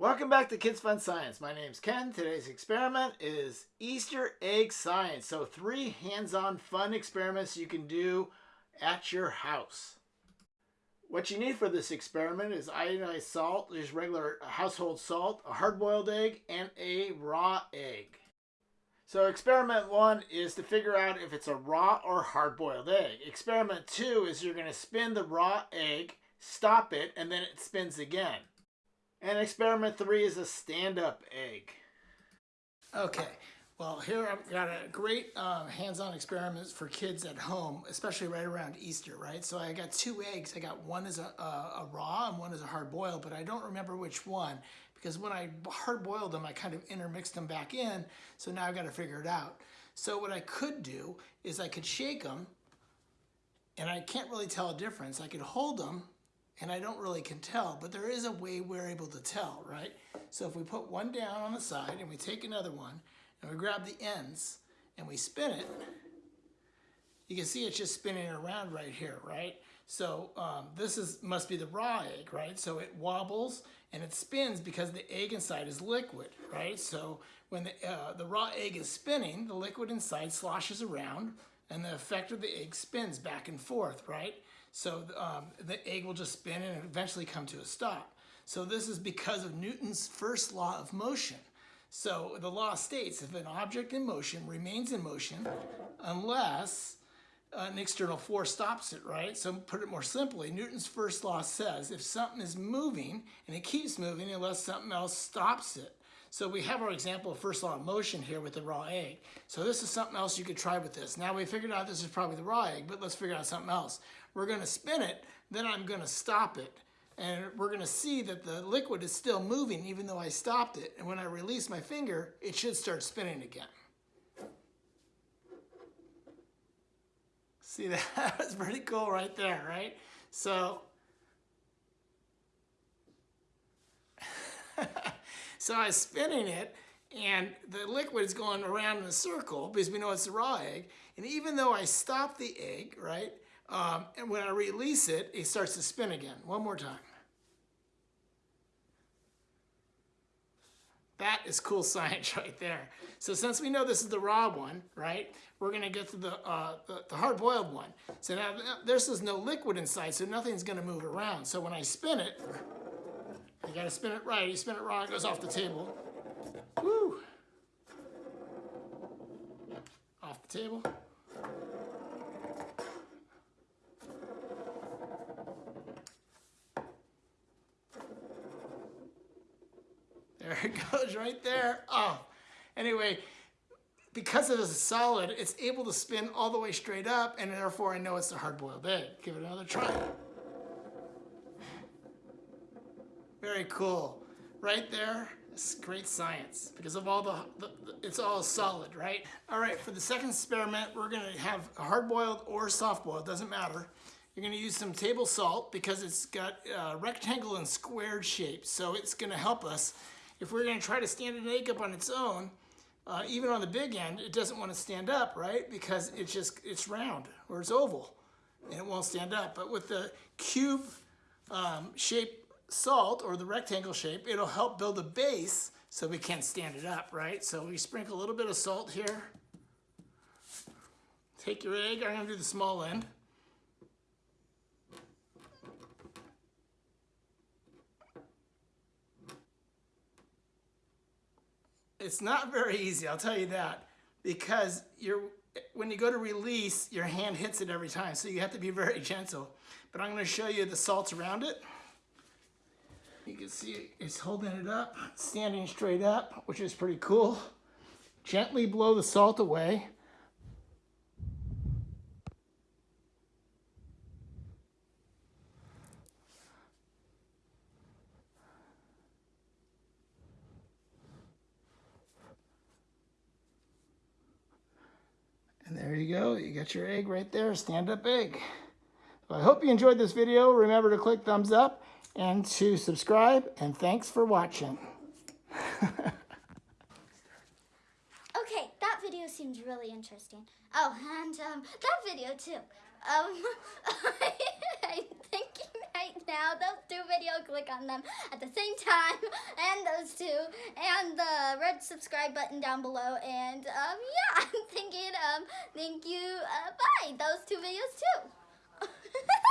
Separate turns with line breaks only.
Welcome back to Kids Fun Science. My name's Ken. Today's experiment is Easter egg science. So three hands-on fun experiments you can do at your house. What you need for this experiment is iodized salt, just regular household salt, a hard-boiled egg, and a raw egg. So experiment one is to figure out if it's a raw or hard-boiled egg. Experiment two is you're going to spin the raw egg, stop it, and then it spins again. And experiment three is a stand-up egg. Okay, well here I've got a great uh, hands-on experiment for kids at home, especially right around Easter, right? So I got two eggs. I got one as a, a, a raw and one as a hard-boiled, but I don't remember which one because when I hard-boiled them, I kind of intermixed them back in, so now I've got to figure it out. So what I could do is I could shake them, and I can't really tell a difference. I could hold them and I don't really can tell, but there is a way we're able to tell, right? So if we put one down on the side and we take another one and we grab the ends and we spin it, you can see it's just spinning around right here, right? So um, this is must be the raw egg, right? So it wobbles and it spins because the egg inside is liquid, right? So when the, uh, the raw egg is spinning, the liquid inside sloshes around and the effect of the egg spins back and forth, right? So um, the egg will just spin and eventually come to a stop. So this is because of Newton's first law of motion. So the law states if an object in motion remains in motion unless an external force stops it, right? So put it more simply, Newton's first law says if something is moving and it keeps moving unless something else stops it. So we have our example of first law of motion here with the raw egg. So this is something else you could try with this. Now we figured out this is probably the raw egg, but let's figure out something else. We're gonna spin it, then I'm gonna stop it. And we're gonna see that the liquid is still moving even though I stopped it. And when I release my finger, it should start spinning again. See that? That's pretty cool right there, right? So So I was spinning it and the liquid is going around in a circle because we know it's a raw egg. And even though I stop the egg, right, um, and when I release it, it starts to spin again. One more time. That is cool science right there. So since we know this is the raw one, right, we're going to get to the, uh, the, the hard-boiled one. So now this is no liquid inside, so nothing's going to move around. So when I spin it, you gotta spin it right. You spin it wrong, it goes off the table. Woo! Off the table. There it goes right there. Oh, anyway, because it is a solid, it's able to spin all the way straight up, and therefore I know it's a hard-boiled egg. Give it another try. Very cool. Right there, it's great science because of all the, the, the, it's all solid, right? All right, for the second experiment, we're gonna have a hard-boiled or soft-boiled, doesn't matter. You're gonna use some table salt because it's got uh, rectangle and squared shapes, so it's gonna help us. If we're gonna try to stand an egg up on its own, uh, even on the big end, it doesn't want to stand up, right? Because it's just, it's round or it's oval and it won't stand up. But with the cube um, shape salt or the rectangle shape, it'll help build a base so we can stand it up, right? So we sprinkle a little bit of salt here. Take your egg, I'm gonna do the small end. It's not very easy, I'll tell you that, because you're, when you go to release, your hand hits it every time, so you have to be very gentle. But I'm gonna show you the salts around it. You can see it's holding it up, standing straight up, which is pretty cool. Gently blow the salt away. And there you go. You got your egg right there, stand-up egg. So I hope you enjoyed this video. Remember to click thumbs up and to subscribe, and thanks for watching.
okay, that video seems really interesting. Oh, and um, that video too. Um, I'm thinking I now. Those two videos, click on them at the same time, and those two, and the red subscribe button down below. And um, yeah, I'm thinking um, thank you. Uh, bye. Those two videos too.